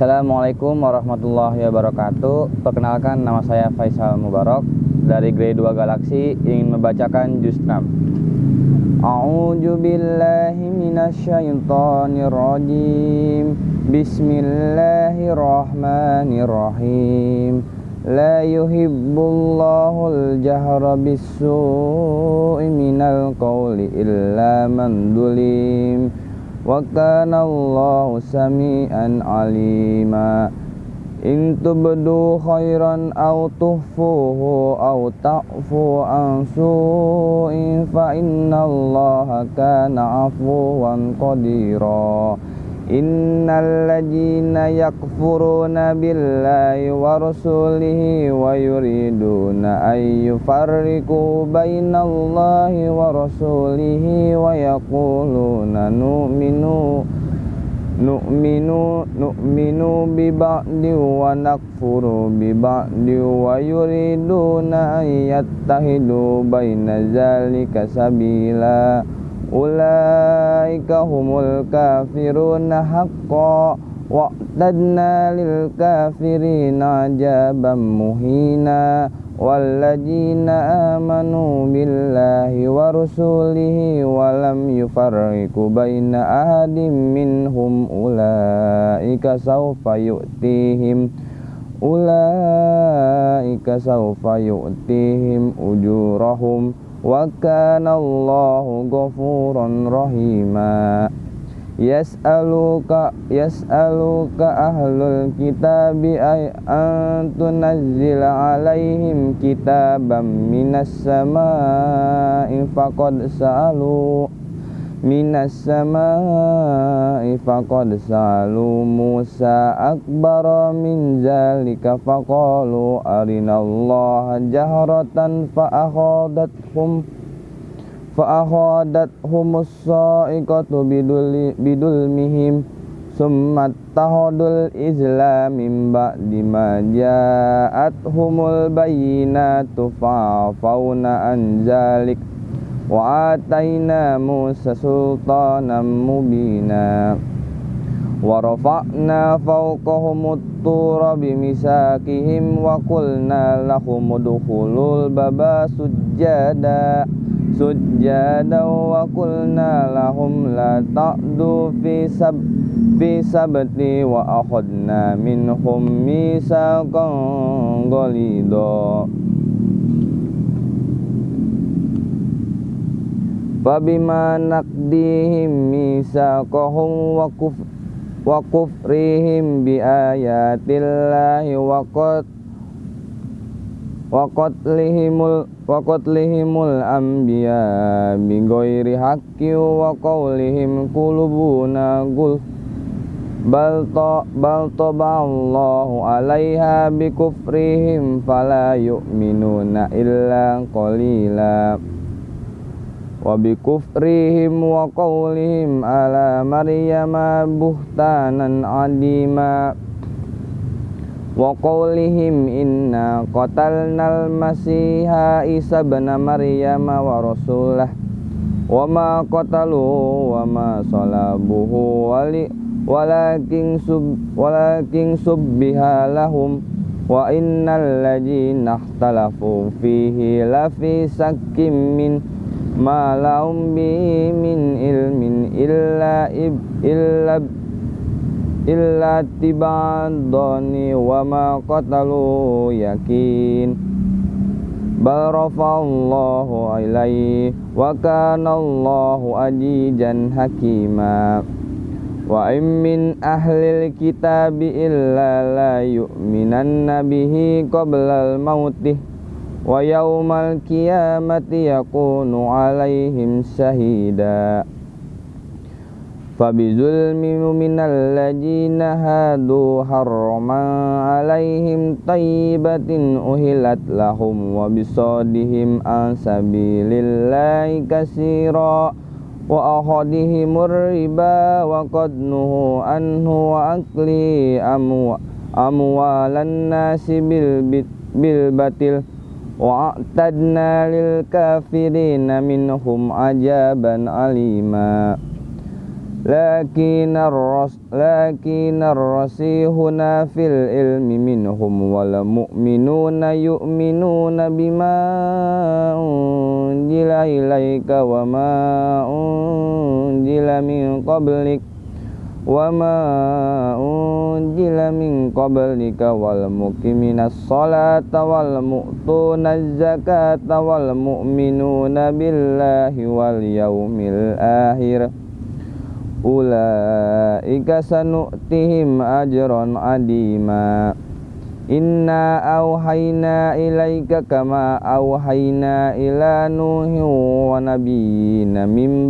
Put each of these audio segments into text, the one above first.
Assalamualaikum warahmatullahi wabarakatuh. Perkenalkan nama saya Faisal Mubarak Dari grade 2 Galaksi ingin membacakan juz 6 A'udzu billahi minasyaitonir rajim Bismillahirrahmanirrahim. La yuhibbullahu al-jahra bis-su'i minal qawli illa man dulim wa kana Allahu samian alima. In tubdu khairan aw tuhfuhu aw ta'fu an su'in fa inna Allaha kana afuwan qadira Innal ladzina yakfuruna billahi wa rasulihi wa yuriduna ay yufarriqu bainallahi wa rasulihi wa yaquluna nu'minu nu'minu nu'minu bi ba'di wa nakfuru bi ba'di wa yuriduna ay yattahidu baina zalika sabila ulaika humul kafiruna haqqa. Wa'tadna lil kafirina ajaban muhina. Walladzina amanu billahi wa rusulihi wa lam yufarriqu baina ahadin minhum ulaika sawfa yu'tihim. Ulaika sawfa yu'tihim ujurahum wa kana Allahu ghafuran rahima. Yas'aluka yas'aluka ahlul kitabi ay an tunazzila alaihim kitaban minas samaa'i faqad sa'alu minas samaa'i faqad sa'alu Musa akbar min zalika faqalu arinallaha jahratan fa akhadathum fa akhadathum as-sa'iqatu bidul bidulmihim summa tahadul islam min ba'di ma ja'athumul bayyinatu fa'afawna an zalika wa ataina Musa sultanan mubina wa rafa'na fawqahum at-tura bimisakihim wa qulna lahum udkhulul baba sujjada sujjada wa qulna lahum la ta'du fi sab fi sabti wa akhadna minhum misaqan ghalidha Fabima naqdihim misaqahum wa kuf wa kufrihim bi ayatillahi wa qad wa qatlihimul wa qatlihimul anbiya bi ghairi haqqi wa qawlihim qulubuna ta bal taballahu alaiha bi kufrihim fala yu'minuna illa qalila wa bi kufrihim wa qawlihim ala maryama buhtanan adima. Wa qawlihim inna qatalnal masiha isa ibn maryama wa rasulah. Wa ma lahum sakkim min ilmin illa ib, illa illa tibadani wa ma qatalu yakin. Bal rafa'allahu ilaihi wa kana Allahu ajijan hakima. Wa in min ahlil kitabi illa la yu'minanna bihi qabla al-mautih wa yaumal qiyamati yakunu alaihim syahida fabizulmi minal ladzina hadu harrama alaihim tayyibatin uhilat lahum wa bisadihim an sabilillahi kasira wa akhadihimur riba wa qad nuhu anhu wa akli amwa amwalan nasi bil bil batil wa'tadna lil kafirina minhum ajaban alima لكن الرس لكن الرسيحون في العلم منهم والمؤمنون يؤمنون بما أنزل إليك وما أنزل من قبلك وما أنزل من قبلك والمقيمين الصلاة والمؤتون الزكاة والمؤمنون بالله واليوم الآخر ulaika sanu'tihim ajran adima Inna awhayna ilaika kama awhayna ila nuhi wa nabiyina min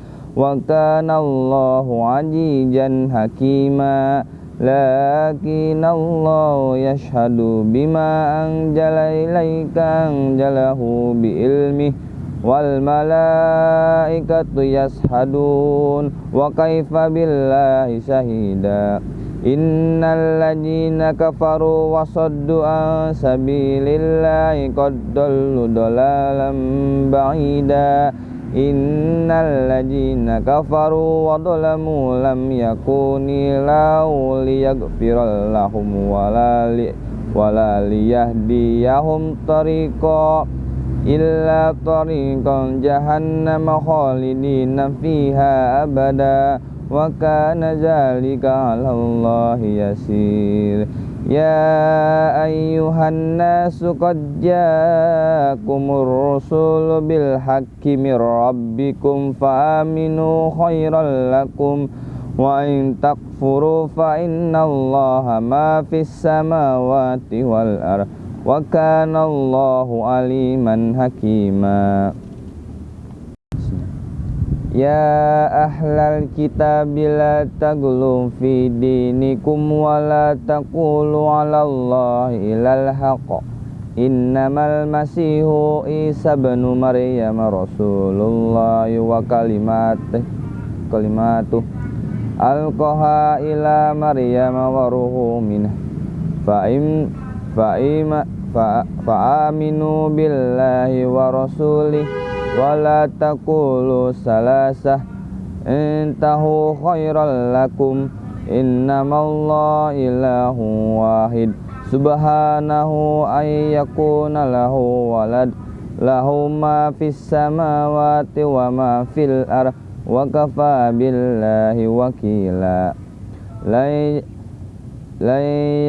wa kana Allahu ajijan hakima lakin Allah yashhadu bima anjala ilaika anjalahu bi ilmihi wal malaikatu yashadun wa kaifa billahi syahida innal ladzina kafaru wa saddu an sabilillahi qad dallu dalalan ba'ida innal ladzina kafaru wa dhalamu lam yakuni lahu liyaghfira lahum wala li wala liyahdiyahum tariqa illa tariqan jahannam khalidina fiha abada wa kana zalika 'ala Allah yasir ya ayyuhan nasu qad ja'akumur rusulu bil haqqi mir rabbikum fa aminu khairal lakum wa in takfuru fa innallaha ma fis samawati wal ardh wa kana Allahu aliman hakima Ya ahlal kitab la taglu fi dinikum wa la taqulu ala Allah ilal haqq. Innamal masihu Isa bin Maryam Rasulullah wa kalimatih kalimatuh. Alqaha ila Maryam wa ruhu minah fa im fa'ima fa'aminu billahi wa rasulih wa la taqulu salasah. Intahu khairal lakum. Innamallahu ilahu wahid. Subhanahu ay yakuna lahu walad. Lahu ma fis samawati wa ma fil ar wa kafa billahi wakila. La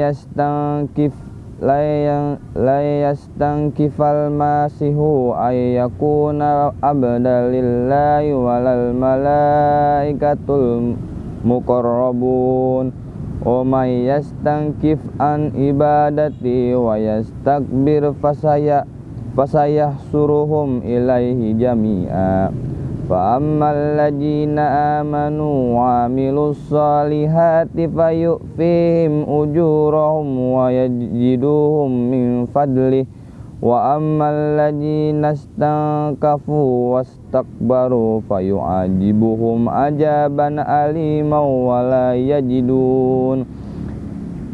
yastankif la yastankifal masihu ay yakuna abdalillahi walal malaikatul muqarrabun. Wa may yastankif an ibadati wa yastakbir fasaya fasayah suruhum ilaihi jami'a فأما الذين آمنوا وعملوا الصالحات فيؤفيهم أجورهم ويجدوهم من فضله وأما الذين استنكفوا واستكبروا فيعذبهم عذابا أليما ولا يجدون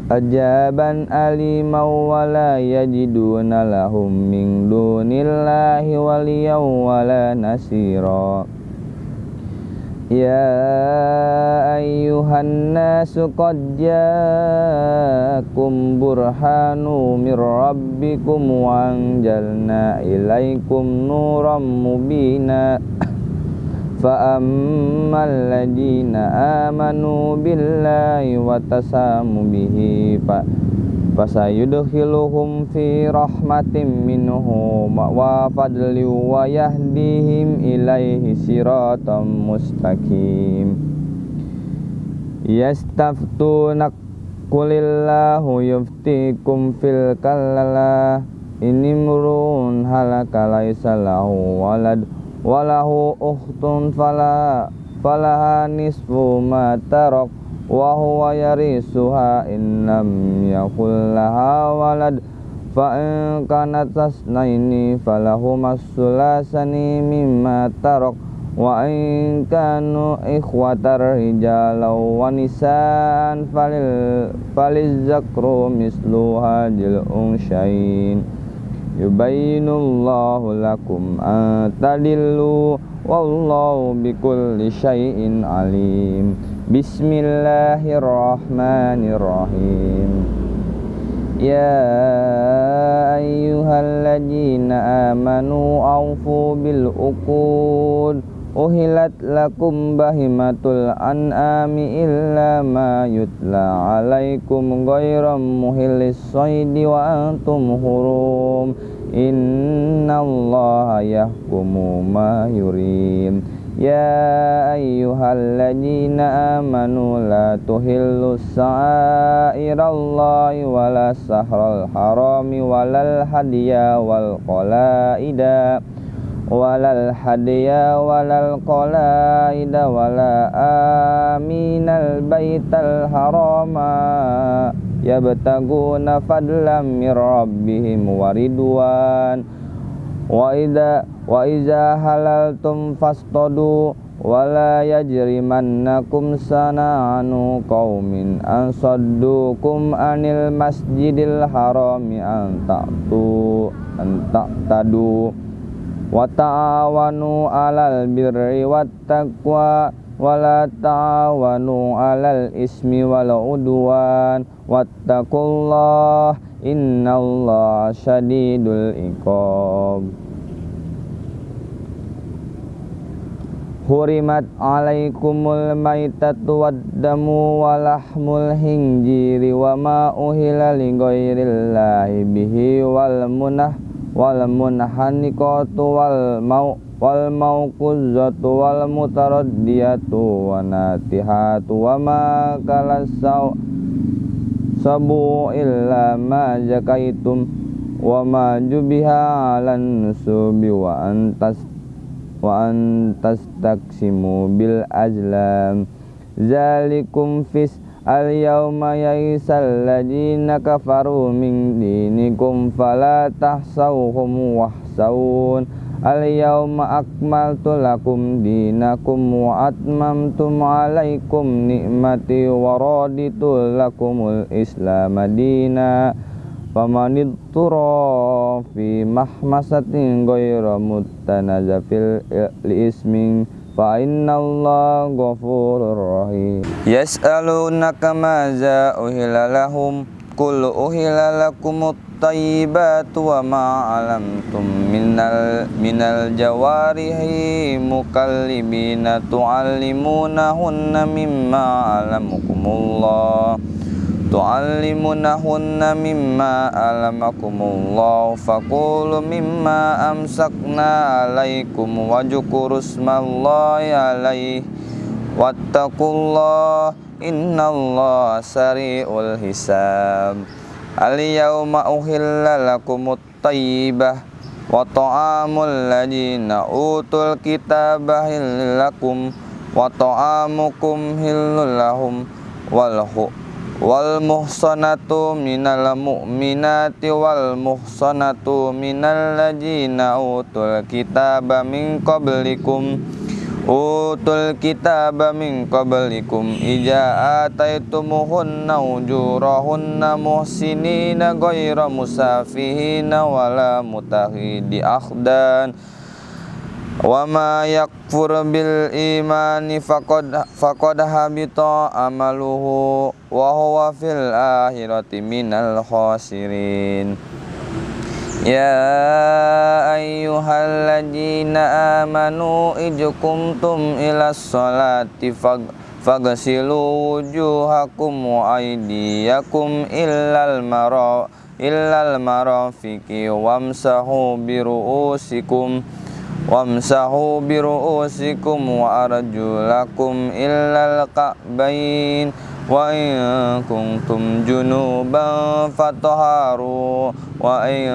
ajaban alima wa la yajiduna lahum min dunillahi waliyaw wa nasira. Ya ayyuhan nasu qad jaakum burhanu mir rabbikum wa anjalna ilaikum nuram فأما الذين آمنوا بالله وتساموا به fasayudkhiluhum fi rahmatin minhu wa fadli wa yahdihim ilaihi siratam mustaqim yastaftunak kulillahu yuftikum fil kalala ini murun halaka laisa lahu walad walahu ukhtun fala falaha nisfu ma tarak wa huwa yarisuha in lam yakul laha walad. Fa in kanat tasnaini falahu masulasani mimma tarak wa in kanu ikhwatar rijalau wa nisaan falil faliz zakru mislu hadil unsyain yubayyinullahu lakum antadillu wallahu bikulli syai'in alim. Bismillahirrahmanirrahim. Ya ayyuhalladzina amanu awfu bil Uhilat lakum bahimatul an'ami illa ma yutla alaikum ghairam muhillis saydi wa antum hurum. Inna allaha yahkumu ma yurim. Tuhillu sa'irallahi wala sahral harami walal hadiya wal qalaida walal hadiya walal qalaida wala aminal baital harama yabtaguna fadlam mir rabbihim waridwan. Wa idza wa iza halaltum fastadu wala yajrimannakum sana'anu qaumin an saddukum anil masjidil harami an ta'tu an ta'tadu wa ta'awanu alal birri wat taqwa wala ta'awanu alal ismi wal udwan. Wattaqullah innallaha syadidul iqab. Hurimat alaikumul maitatu waddamu walahmul hinjiri wa ma uhila li bihi wal munah wal munhanikatu wal mau wal mauquzatu wal mutaraddiyatu wa natihatu wa ma kalasau sabu illa ma jakaitum wa ma jubiha alan nusubi wa antas wa antas taksimu bil azlam zalikum fis al yawma yaisal ladina kafaru min dinikum fala tahsawhum wahsawun. Al yawma akmaltu lakum dinakum wa atmamtu alaikum ni'mati wa raditu lakumul islam madina famanid tura fi mahmasatin ghayra mutanazafil li fa innallaha ghafurur rahim. Yas'alunaka maza uhilla lahum qul uhilla lakumut tayyibatu wa ma alamtum minal minal jawarihi mukallibina tu'allimunahunna mimma alamukumullah tu'allimunahunna mimma alamakumullah faqulu mimma amsakna alaikum wajkurusmallahi alaih wattaqullah innallaha sari'ul hisab. Al-yawma uhilla lakumut tayyibah wa ta'amul ladina utul kitaba lakum wa ta'amukum hillul lahum wal wal muhsanatu minal mu'minati wal muhsanatu minal ladzina utul kitaba min qablikum. Utul kitaba min qablikum. Ija ataitumuhunna ujurahunna muhsinina ghayra musafihina wala mutahidi akhdan wa ma yakfur bil imani faqad faqad habita amaluhu wa huwa fil akhirati minal khasirin. Ya ayyuhalladzina amanu ijkumtum ila sholati Fagasilu wujuhakum wa aydiyakum illal mara illal marafiqi wamsahu biru'usikum wamsahu biru'usikum wa arjulakum illal ka'bain wa in kuntum junuban fatharu wa in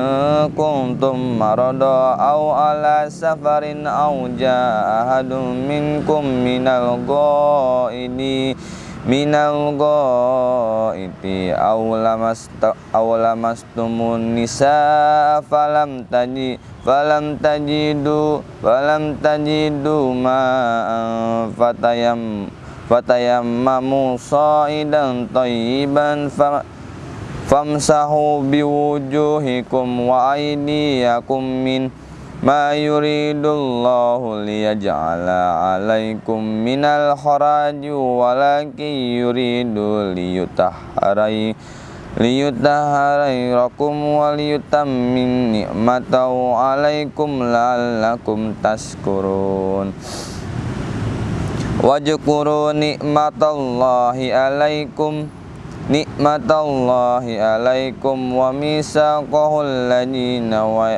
kuntum marada aw ala safarin aw jaa ahadun minkum minal ghaidi minal ghaiti aw lamasta aw lamastumun nisa falam taji falam tajidu falam tajidu ma fatayam fatayammamu sa'idan tayyiban famsahu biwujuhikum wa aydiyakum min Ma yuridullahu liyaj'ala alaikum minal kharaji walakin yuridu liyutahharai liyutahharairakum wa liyutammin ni'matahu alaikum la'allakum tashkurun. Wajkuru ni'matallahi alaikum Ni'matallahi alaikum wa misaqahul ladina wa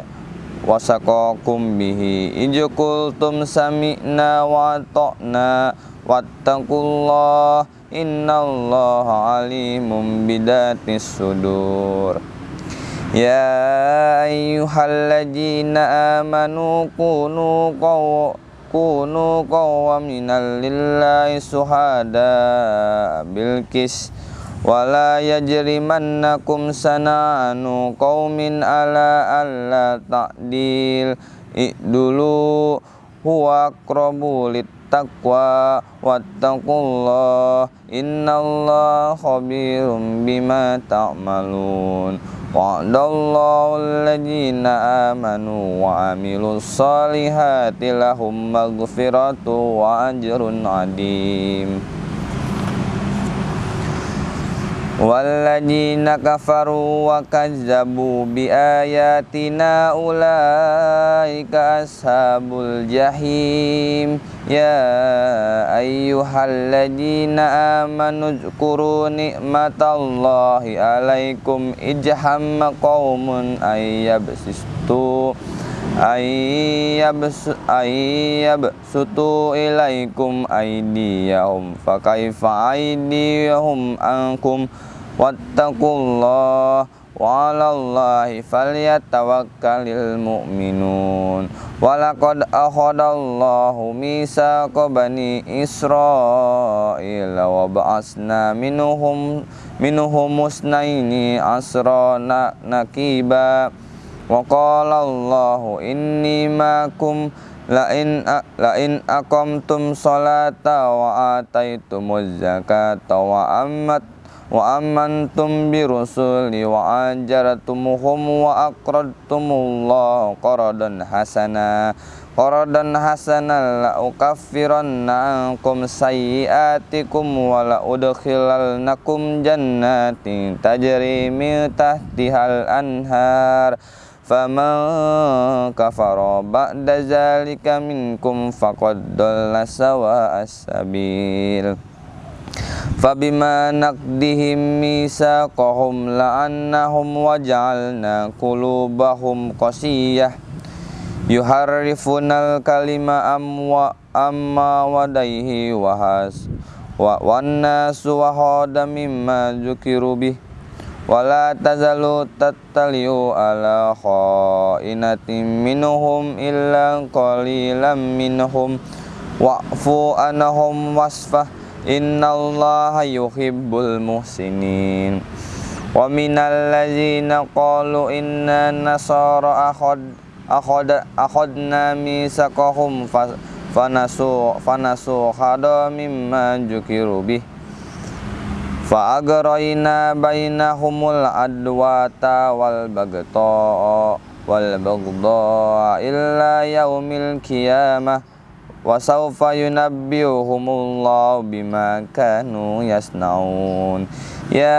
wasaqakum bihi. Ijkultum sami'na wa ta'na wattaqullah innallaha alimum bidatis sudur. Ya ayyuhalladzina amanu kunu qaw kunu qawwaminal lillahi suhada bil qis. Wala yajrimannakum sana'anu qaumin ala alla ta'dil. Dulu huwa aqrabu littaqwa wattaqullah. Innallaha khabirum bima ta'malun. Wa'adallahu alladhina amanu wa amilus salihati lahum maghfiratu wa ajrun adim والذين كفروا وكذبوا بآياتنا أولئك أصحاب الجحيم يا أيها الذين آمنوا اذكروا نعمة الله عليكم إذ هم قوم أن يبسطوا ayyabsutu ilaikum aydiyahum fakaifa aydiyahum ankum wattaqullah wa 'alallahi mu'minun. Walaqad akhadallahu mitsaqa bani israila wa ba'asna minhum minhum musnaini asra nakiba wa qala Allahu inni ma'akum la in la in aqamtum salata wa ataitumuz zakata wa ammat wa amantum bi rusuli wa ajaratumuhum wa aqradtumullah qaradan hasana qaradan hasana la faman kafara ba'da zalika minkum faqad dalla sawa as-sabil Fabima naqdihim misaqahum la'annahum waja'alna qulubahum qasiyah. Yuharrifunal kalima amwa amma wadaihi wahas wa wannasu wa hada mimma wala tazalu tattaliu ala khainatin minhum illa qalilan minhum. Wa'fu anahum wasfah innallaha yuhibbul muhsinin. Wa minal ladzina qalu inna nasara akhad akhad akhadna misaqahum fanasu fanasu khada mimma jukiru bih fa agrayna bainahumul adwata wal bagta wal bagda illa yaumil qiyamah wa sawfa yunabbiuhumullahu bima kanu yasnaun ya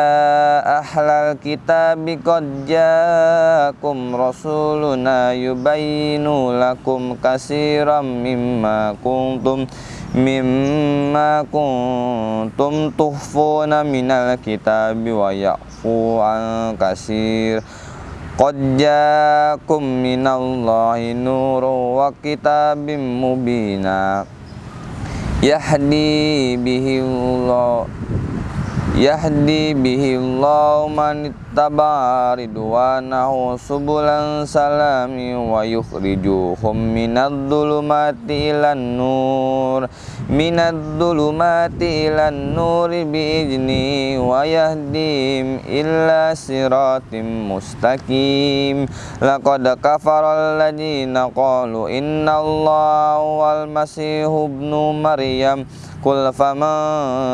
ahlal kitabi qad jaakum rasuluna yubayyinu lakum katsiran mimma kuntum mimma kuntum tuhfuna minal kitabi wa ya'fu an kasir qad jaakum minallahi nurun wa kitabim mubina yahdi bihi Allah yahdi bihi Allah manit اتبع رضوانه سبل السلام ويخرجهم من الظلمات إلى النور من الظلمات إلى النور بإذنه ويهديهم إلى صراط مستقيم لقد كفر الذين قالوا إن الله هو المسيح ابن مريم قل فمن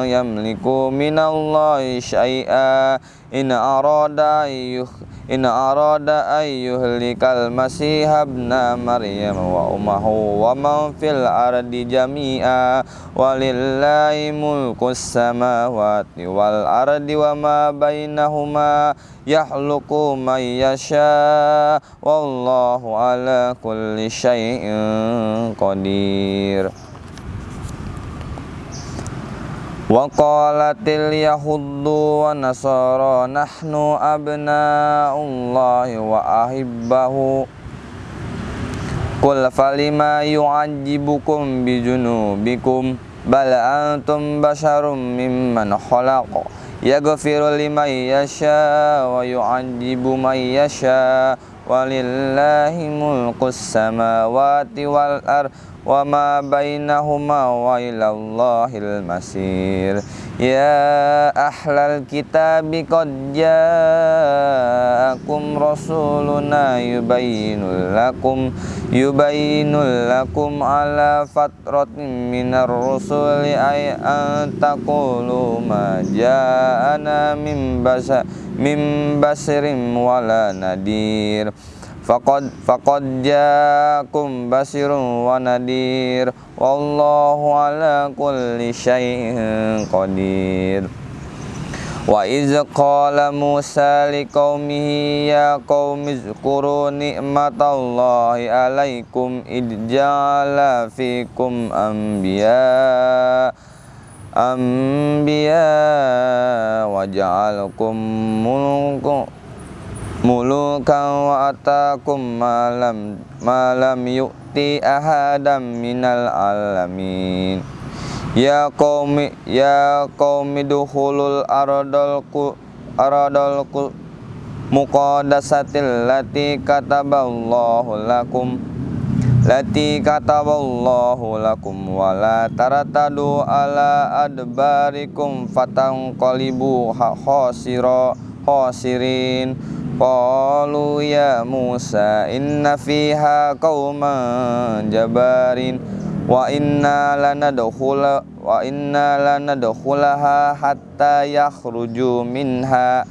يملك من الله شيئا إن أراد أن إن أراد أن يهلك المسيح ابن مريم وأمه ومن في الأرض جميعا ولله ملك السماوات والأرض وما بينهما يخلق من يشاء والله على كل شيء قدير Nasara nahnu abna'ullahi wa ahibbahu Qul falima yu'ajibukum bijunubikum Bal antum basharum mimman khalaqa Yaghfiru liman yasha wa yu'ajibu man yasha Walillahi mulkus samawati wal ardh وما بينهما وإلى الله المسير يا أهل الكتاب قد جاءكم رسولنا يبين لكم يبين لكم على فترة من الرسل أي أن تقولوا ما جاءنا من بشر من بشر ولا نذير faqad faqad jaakum basirun wa nadir. Wallahu ala kulli syai'in qadir. Wa iz qala musa liqaumihi ya qaumi zkuru ni'matallahi alaikum id ja'ala fikum anbiya anbiya wa ja'alakum mulukan wa atakum malam malam yu'ti ahadam minal alamin. Ya qaumi ya qaumi dukhulul aradal ku aradal ku muqaddasatil lati kataballahu lakum lati kataballahu lakum wala taratadu ala adbarikum fatanqalibu khasira khasirin Qalu ya Musa inna fiha qauman jabarin wa inna lanadkhula wa inna lanadkhulaha hatta yakhruju minha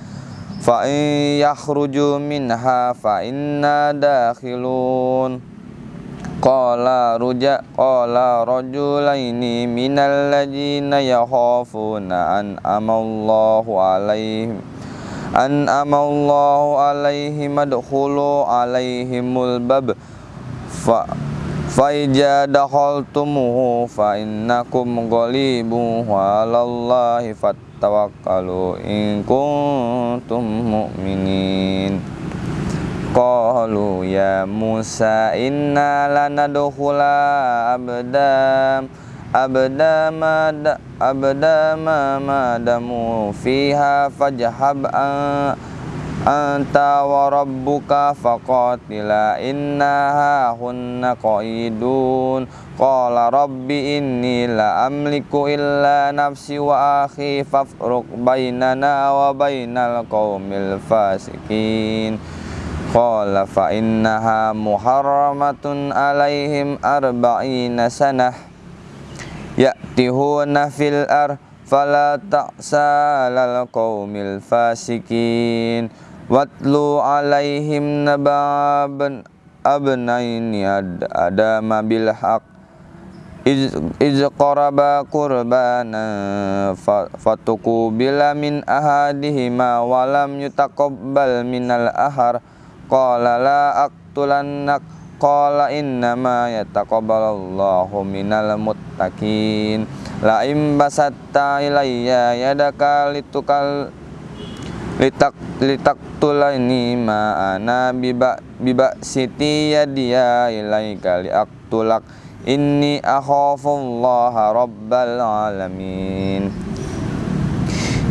fa in yakhruju minha fa inna dakhilun. Qala ruja qala rajulaini minal ladzina yakhafuna an amallahu alaihim an amallahu alaihi madkhulu alaihimul bab. Fa faija dakhaltumuhu fa innakum ghalibun wa alallahi fattawakkalu in kuntum mu'minin. Qalu ya Musa inna lanadkhula abdam abda ma fiha fajhab anta wa rabbuka faqatila innaha hunna qaidun. Qala rabbi inni la amliku illa nafsi wa akhi fafruq bainana wa bainal fasikin. Qala fa innaha muharramatun alaihim arba'ina sanah ya'tihuna fil ar fala ta'sa lal qaumil fasikin. Watlu alaihim nababan abnaini ad adama bil haq. Iz, iz qaraba qurbana fatuku bila min ahadihima walam yutaqabbal minal ahar. Qala la aqtulannak qala innama yataqabbalallahu minal muttaqin. La im basatta ilayya yadaka litukal litak litak tulani ma ana biba biba siti yadiya ilaika li aktulak inni akhafullaha rabbal alamin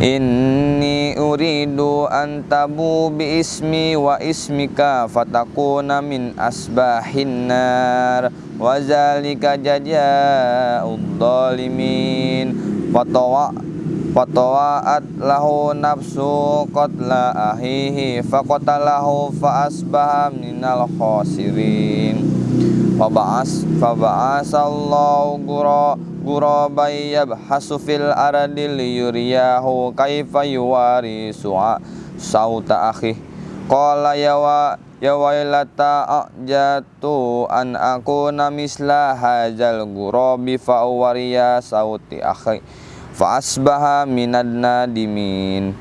Inni uridu an tabu bi ismi wa ismika fatakuna min asbahin nar. Wa zalika jazaa'ud dhalimin. Fatawa fatawa'at lahu nafsu qatla ahihi faqatalahu fa asbaha minal khasirin. Fa ba'as fa ba'asallahu qura gurabai yabhasu fil ardi liyuriyahu kaifa yuwari su'a sauta akhi. Qala ya wa ya wailata ajatu an aku namisla hajal gurabi fa wariya sauti akhi. Fa asbaha minad nadimin.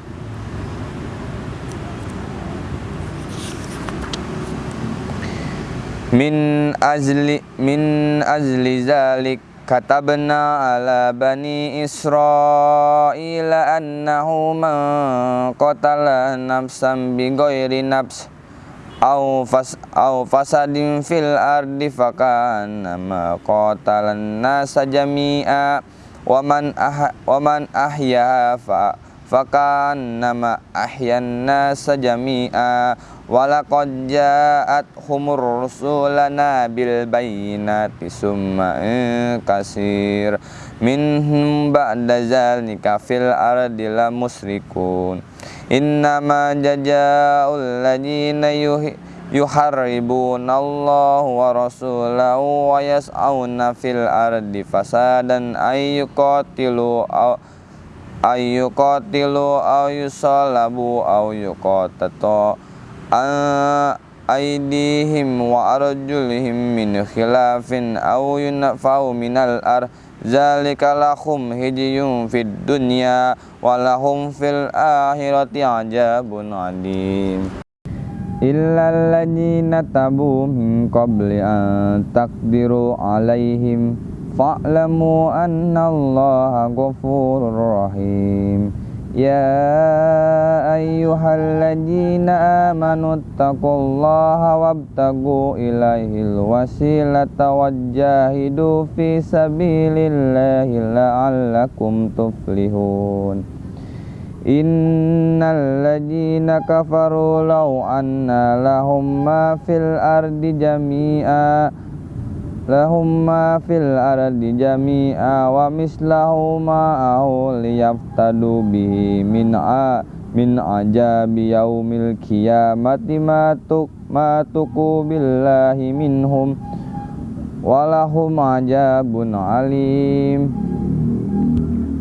Min azli min azli zalik katabna ala bani israila annahu man qatala nafsan bi ghairi nafs aw fas aw fasadin fil ardi fakana ma qatalan nasa jami'a wa man ah wa man ahya fa fakana ma ahyan nasa jami'a Walaqad ja'at humur rusulana bil bayyinati summa kasir minhum ba'da zalika fil ardi la musrikun innama jajaa'ul ladina yuharribuna Allah ayyuqatilu aw yusalabu aw yuqatatu aidihim wa arjulihim min khilafin aw yunfau minal ar zalika lahum hidyun fid dunya wa lahum fil akhirati ajabun adim illa alladzina tabu min qabli an taqdiru alaihim fa'lamu anna allaha ghafurur rahim. Ya ayyuhalladzina amanu taqullaha wabtagu ilaihil wasilata wajjahidu fi sabilillahi la'allakum tuflihun. Innal ladzina kafaru law anna lahum ma fil ardi jami'a lahum ma fil ardi jami'a wa mislahu ma'ahu liyaftadu bihi min a min ajabi yaumil qiyamati ma tuk ma tuku billahi minhum. Walahum ajabun alim.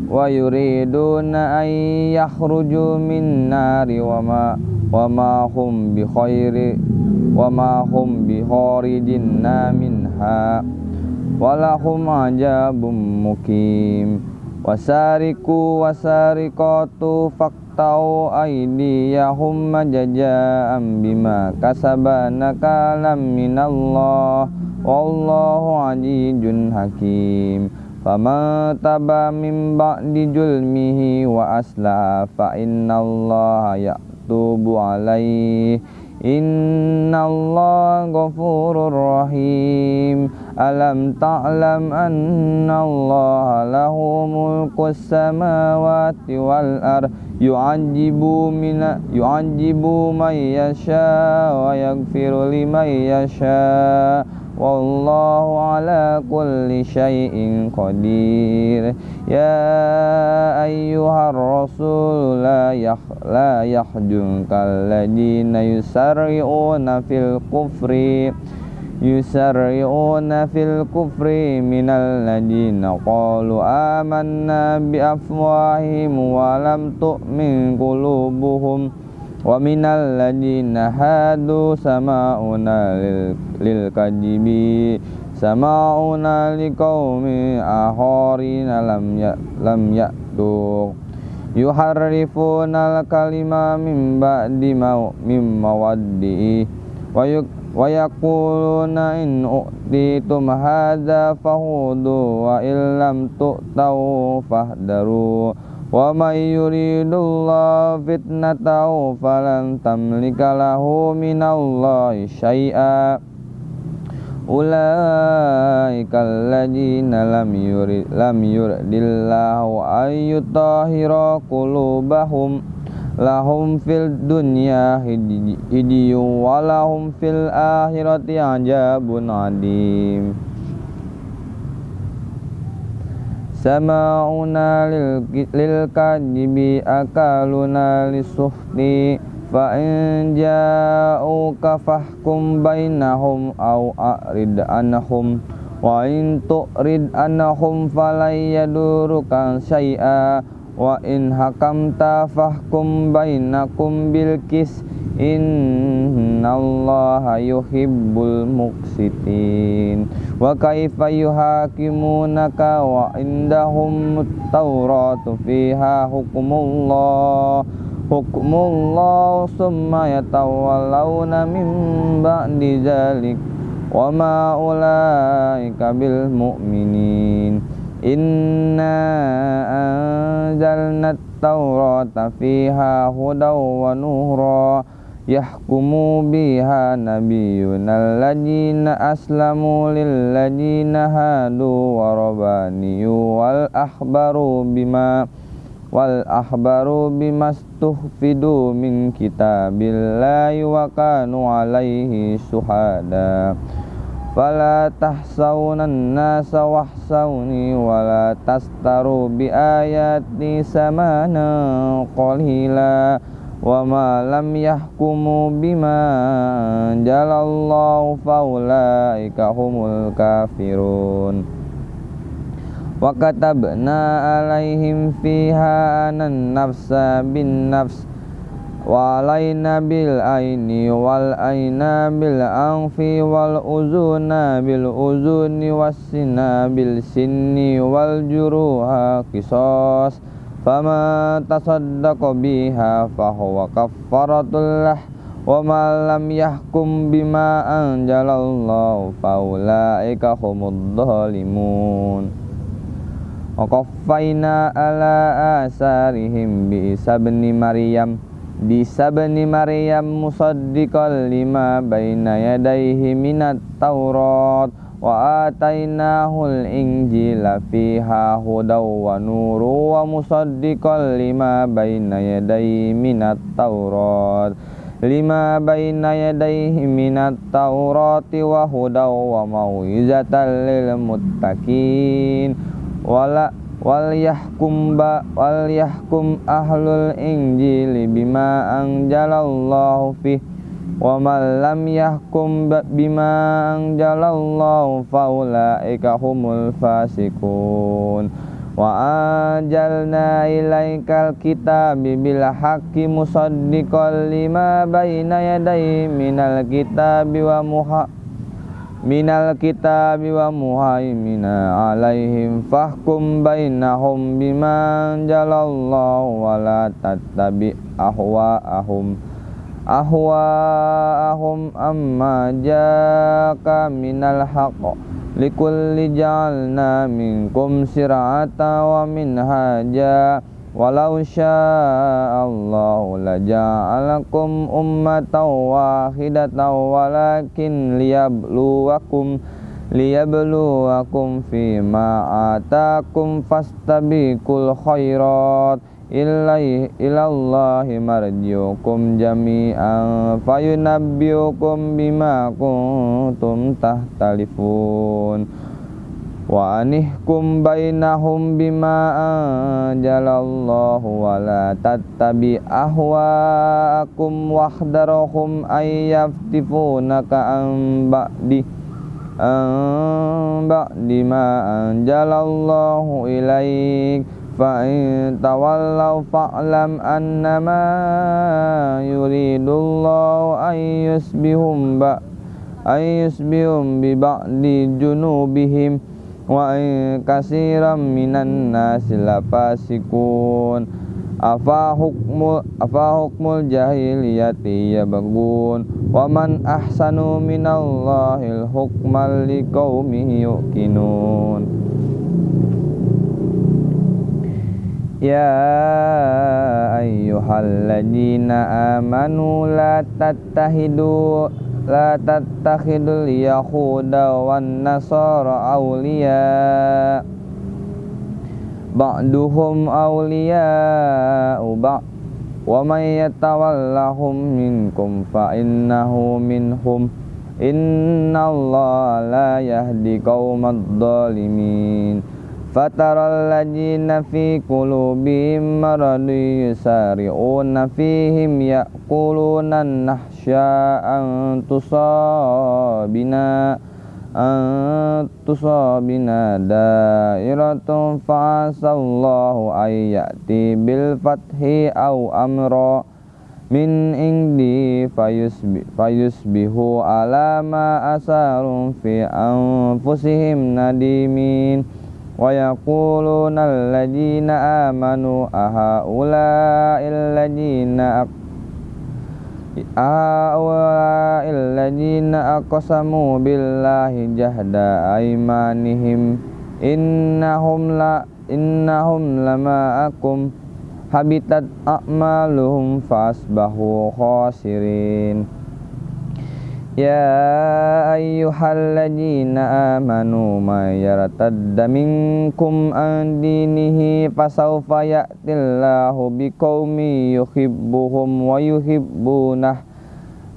Wa yuriduna an yakhruju min nari wa ma wa ma hum bi khairi wa ma hum bi kharijinna minha. Walahum ajabum mukim. Wasariku wasariqatu faktau aydiyahum majaja'am bima kasabana kalam minallah. Wallahu azizun hakim. Fama taba min ba'di julmihi wa asla fa innallaha ya'tubu alaihi Inna Allah ghafurur rahim Alam ta'lam anna Allah lahu mulku samawati wal ar Yu'ajibu mina yu'ajibu man yasha wa yaghfiru liman yasha Wallahu ala kulli syai'in qadir. Ya ayyuhar rasul la, yah, la yahjunka alladina yusarri'una fil kufri yusarri'una fil kufri minal ladina qalu amanna bi afwahim wa minal ladina hadu sama'una lil, lil kadibi sama'una liqaumi ahorina lam ya lam ya'tu yuharrifuna al kalima min ba'di ma mim mawaddi. Wa yuk wa yaquluna in u'titum hadza fahudu wa illam tu'tau fahdaru. ومن يريد الله فتنته فلن تملك له من الله شيئا أولئك الذين لم يرد لم يرد الله أن يطهر قلوبهم lahum fil dunya hidiyu walahum fil akhirati ajabun adim Sama'una lil, kadibi akaluna lisuhti Fa in ja'uka fahkum bainahum au a'rid anhum Wa in tu'rid anhum falayadurukan syai'a wa in hakamta fahkum bainakum bil kis. Innallaha yuhibbul muqsitin. Wa kaifa yuhakimunaka wa indahum tauratu fiha hukmullah. Hukmullah summa yatawallawna min ba'di zalik. Wa ma ulaika bil mu'minin Inna anzalna at-taurata fiha hudaw wa nuhra yahkumu biha nabiyyuna alladhina aslamu lilladhina hadu wa rabaniyu wal ahbaru bima wal ahbaru bimastuhfidu min kitabillahi wa kanu alaihi syuhada Fala tahsawnan nasa wahsawni Wala tastaru bi ayati samana qalila Wa yahkumu bima jalallahu faulaika humul kafirun. Wa alaihim fiha anan nafsa bin nafs Walaina bil aini wal aina bil anfi wal uzuna bil uzuni wassina bil sinni wal juruha kisos. Fama tasaddaqa biha fahuwa kaffaratul Wa ma lam yahkum bima anjalallahu faulaika humud dhalimun. Qaffayna ala asarihim bi Isa Maryam bisa bani Maryam musaddiqan lima baina yadayhi minat Taurat. Wa atainahul injila fiha hudaw wa nuru wa musaddiqan lima baina yadayhi minat Taurat. Lima baina yadayhi minat Taurati wa hudaw wa mau'izatan lil muttaqin. Wala wal yahkum ba wal yahkum ahlul injili bima anjalallahu fi. Wa man lam yahkum bima anjalallahu faulaika humul fasikun wa anjalna ilaikal kitabi bil haqqi musaddiqan lima baina yadayhi minal kitabi wa muha minal kitabi wa muhaimina alaihim fahkum bainahum bima jalallahu wa la tattabi ahwa'ahum ahwa'ahum amma jaka minal haqq. Likulli ja'alna minkum sir'ata wa minhaja Walau sya'allahu laja'alakum ummatan wahidatan walakin liyabluwakum liyabluwakum fima atakum fastabiqul khairat. Ilai ilallahi marjiukum jami'an fayunabbiukum bima kuntum tahtalifun wa anihkum bainahum bima anjalallahu wa la tattabi ahwaakum wahdarahum ayyaftifunaka an ba'di an ba'di ma anjalallahu ilaik. Fa in tawallaw fa'lam annama yuridullahu an yusbihum ba an yusbihum bi ba'di junubihim wa kasiram minan nasi lafasikun afa hukmul afa hukmul jahiliyati yabghun wa man ahsanu minallahil hukmal liqaumin yuqinun. Ya ayyuhalladzina amanu la tattahidu la tattakhidul yahuda wan nasara awliya. Ba'duhum awliya ba' wa may yatawallahum minkum fa innahu minhum. Innallaha la yahdi qaumadh dhalimin. Fataral ladzina fi qulubihim maradun yusari'una tusabina antusabina dairatun fa'asallahu ayyati bil fathi aw amra. Min indi fayusbi, fayusbihu ala ma asarum fi anfusihim nadimin. Wa yaquluna alladhina amanu aha ula'il ladina Awalilladzina aqsamu billahi jahda aimanihim innahum la innahum lama'akum habitat a'maluhum fasbahu khasirin Ya ayyuhalladzina amanu may yartadda minkum an dinihi fasawfa ya'tillahu biqaumin yuhibbuhum wa yuhibbunah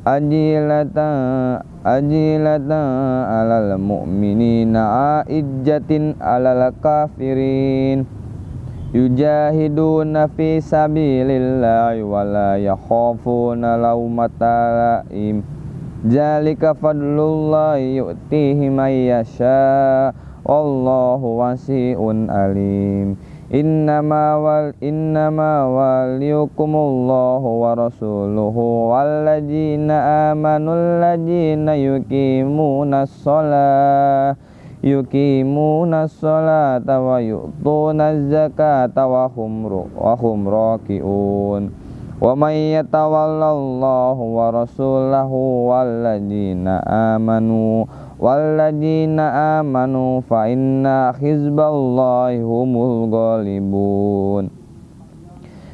ajilatan ajilatan alal mu'minina a'ijjatin alal kafirin yujahiduna fi sabilillahi wa la yakhafuna lawmata la'im Jalika fadlullahi yu'tihi may yasha. Wallahu wasi'un alim. Innama wal innama waliyukumullahu wa rasuluhu walladzina amanu alladzina yuqimuna sholah yuqimuna sholata wa yu'tuna zakata wa hum wa hum raki'un Wa may yatawallallahu wa rasulahu walladzina amanu walladzina amanu fa inna hizballahi humul ghalibun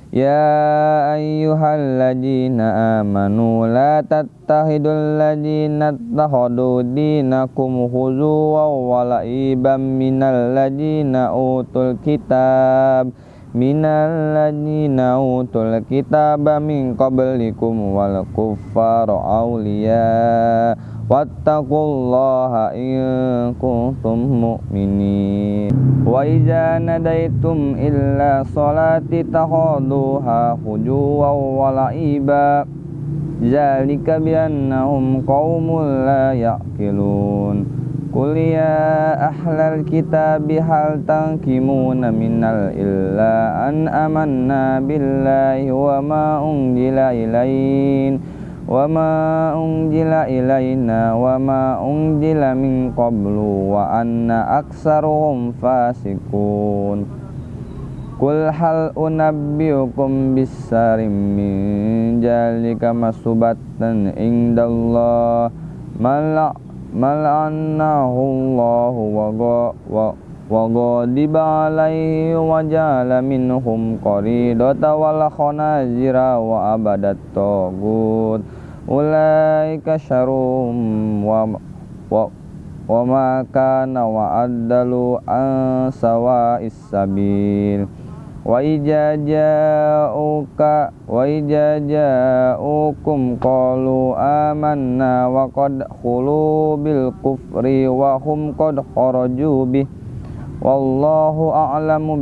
Ya ayyuhalladzina amanu la tattahidul ladzina takhadu dinakum huzuwa wa la'iban minal ladzina utul kitab minal ladzina utul kitaba min qablikum wal kuffara awliya. Wattaqullaha in kuntum mu'minin. Wa iza nadaitum illa salati takhuduha hujuwa wa la'iba. Zalika biannahum qaumul la ya'qilun Qul ya ahlal kitabi hal tangkimuna minal illa an amanna billahi wa ma unjila ilain wa ma unjila ilaina wa ma unjila min qablu wa anna aksaruhum fasikun Qul hal unabbiukum bisarim min jalika masubatan indallah malak mal'anahu Allah wa wa ghadiba alaihi wa jala minhum qaridata wal khanazira wa abadat tagut ulaika syarum wa wa wa ma kana wa addalu an sawa'is sabil wa ijaja'uka wa ijaja'ukum qalu amanna wa qad khulu bil kufri wa hum qad kharaju bih wallahu a'lamu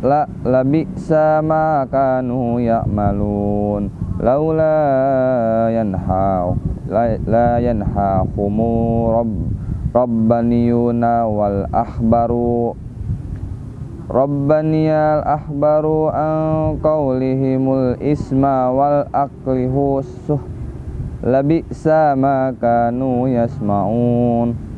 la labi sama kanu ya'malun laula yanha la, yanhaqumu rabb rabbaniyuna wal ahbaru Rabbaniyal ahbaru an qawlihimul isma wal akli husuh Labi'sa ma kanu yasma'un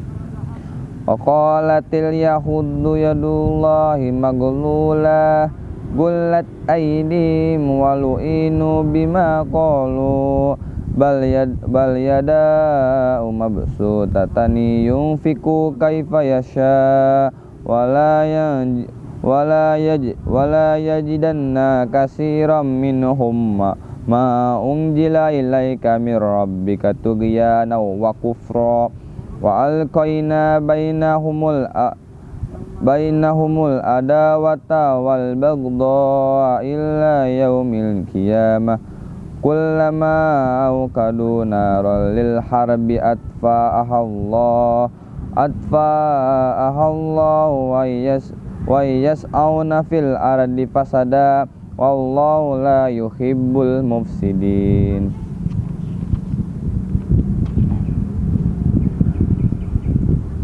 Wa qalatil yahuddu yadullahi maglulah Gullat aydim walu'inu bima qalu bal yad bal yada mabsutatani yunfiku kaifa yasha wala yan wala yaj wala yajidanna katsiran minhum ma, unjila ilaika mir rabbika tughyana wa kufra wa alqaina bainahumul bainahumul adawata wal bagdha illa yaumil qiyamah kullama awqadu naral lil harbi atfa'aha Allah atfa'aha Allah wa yas wa yas'auna fil ardi fasada wallahu la yuhibbul mufsidin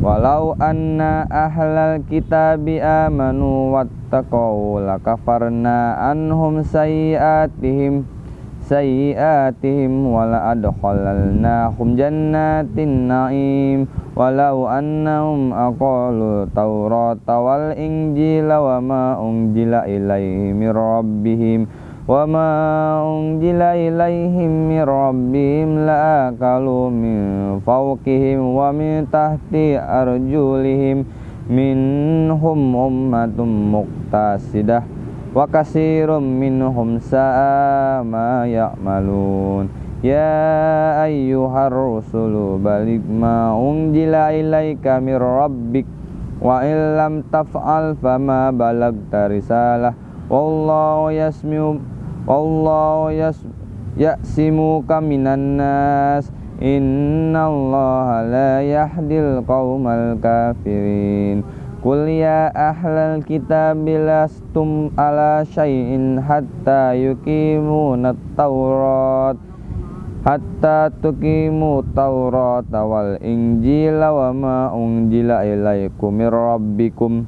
Walau anna ahlal kitabi amanu wattaqau lakafarna anhum sayiatihim sayyiatihim wala adkhalalnahum jannatin na'im. Walau annahum aqalu tawrata wal injila wa ma unjila ilaihim rabbihim unjila ilaihim mir rabbihim la akalu min fawqihim wa min tahti arjulihim minhum ummatum muqtasidah wa kasirum minhum sa'a ma ya'malun ya ayyuhar rusulu balik ma unjila ilaika mir rabbik wa illam taf'al fama balagta risalah wallahu yas ya'simuka minan nas. Innallaha la yahdil qaumal kafirin. Qul ya ahlal kitab lastum ala syai'in hatta yuqimuna taurat hatta tuqimu taurat wal injila wa ma unjila ilaikum mir rabbikum.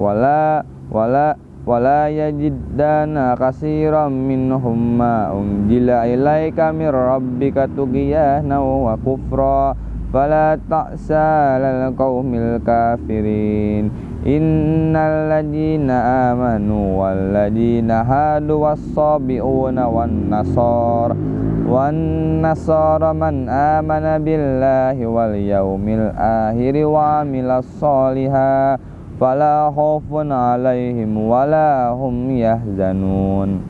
Wala wala wala yajidana kasiran minhum ma unjila ilaika mir rabbika tughiyana wa kufra. Fala ta'sa lal qaumil kafirin. Innal ladina amanu wal ladina hadu was-sabiuna wan nasar. Wan nasara man amana billahi wal yaumil akhir wa amilas soliha fala khaufun alaihim wala hum yahzanun.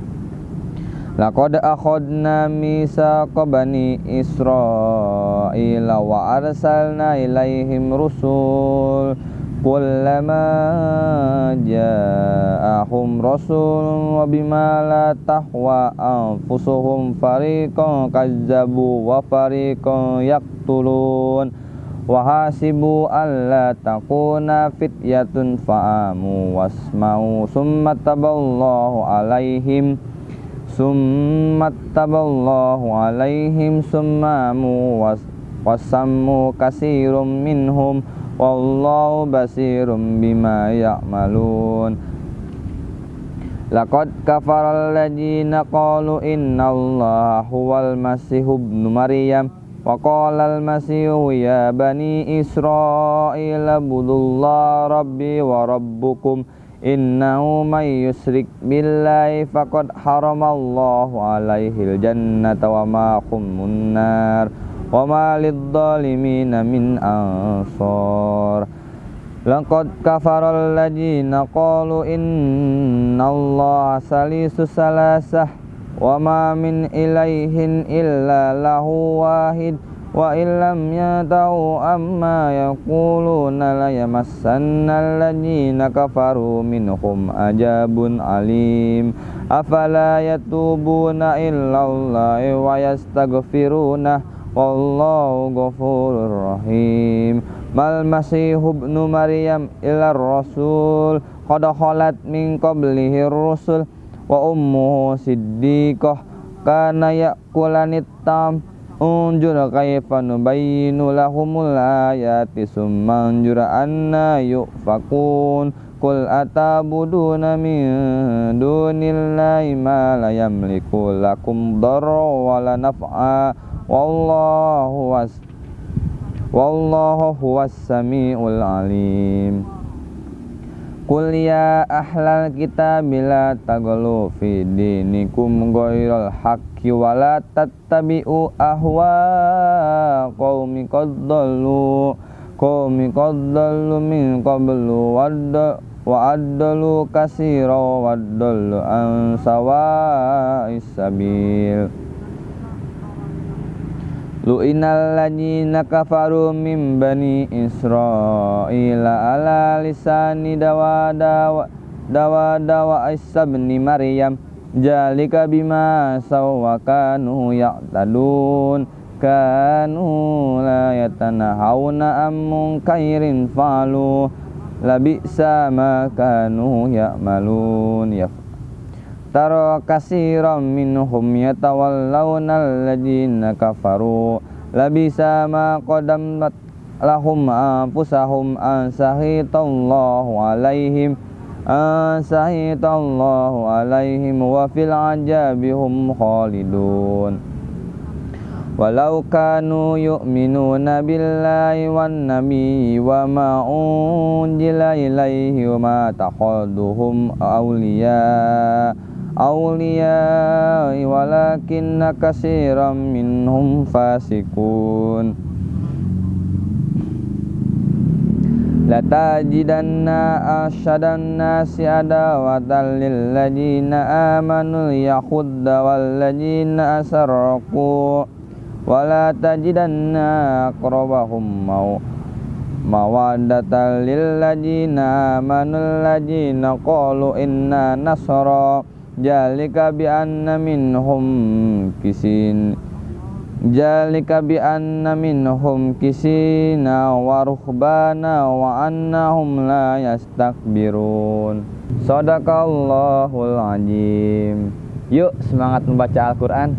Laqad akhadna mitsaqa bani Israila wa arsalna ilaihim rusul. Kullama ja'ahum rasulun wa bima la tahwa anfusuhum fariqan kazzabu wa fariqan yaqtulun wa hasibu alla takuna fityatun fa'amu wasma'u summa taballahu alaihim summat taballahu alaihim summamu wasammu kasirum minhum wallahu basirum bima ya'malun. Laqad kafaral ladina qalu innallaha huwal masihu ibnu maryam al masihu ya bani israila budullah rabbi wa rabbukum Innahu may yusrik billahi faqad haramallahu alaihi jannata wa ma khumun nar wa ma lidzalimina min ansar. Laqad kafara alladziina qalu innallaha salisu salasah wa ma min ilaihin illa lahu wahid. Wa illam yatahu amma yaquluna la yamassanna alladhina kafaru minhum ajabun alim. Afala yatubuna illallahi wa yastaghfiruna. Wallahu ghafurur rahim. Mal masihu ibnu maryam ila rasul. Qad khalat min qablihi rusul wa ummuhu siddiqah kana yakulanit tam unjur kaifa nubayyinu lahumul ayati summa unjur anna yufakun. Qul atabuduna min dunillahi ma la yamliku lakum darra wa la naf'a. Wallahu was wallahu huwas samiul alim Qul ya ahlal kitab la taglu fi dinikum ghairal haqqi wa la tattabi'u ahwa qaumi qad dallu qaumi qad dallu min qablu wadda wa addalu kasira wa addalu an sawa'is sabil Lu'inal ladzina kafaru min bani Israila ala lisani dawa dawa dawa dawa Isa bin Maryam. Jalika bima sawakanu ya'tadun kanu la yatanahawna am munkairin fa'alu labisa ma kanu ya'malun. Ya tara kasiran minhum yatawallawna alladhina kafaru. Labisa ma qadamat lahum anfusahum an sahitallahu alaihim an sahitallahu alaihim wa fil ajabihum khalidun. Walau kanu yu'minuna billahi wan nabi wa ma unjila ilaihi wa ma awliya walakinna kasiram minhum fasikun. Latajidanna asyadan nasi adawatan lilladzina amanu yahudda walladzina asarraku. Wala tajidanna aqrabahum mau mawaddatan lil ladina amanul ladina qalu inna nasara jalika bi anna minhum kisin. Jalika bi anna minhum kisina wa ruhbana wa annahum la yastakbirun. Sadaqallahul azim. Yuk semangat membaca Al-Qur'an